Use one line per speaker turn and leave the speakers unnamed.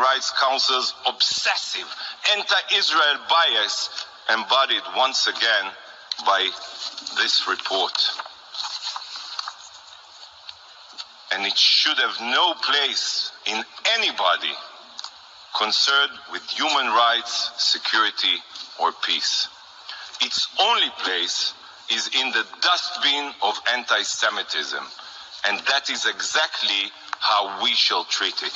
Rights Council's obsessive anti-Israel bias embodied once again by this report. And it should have no place in anybody concerned with human rights, security, or peace. Its only place is in the dustbin of anti Semitism, and that is exactly how we shall treat it.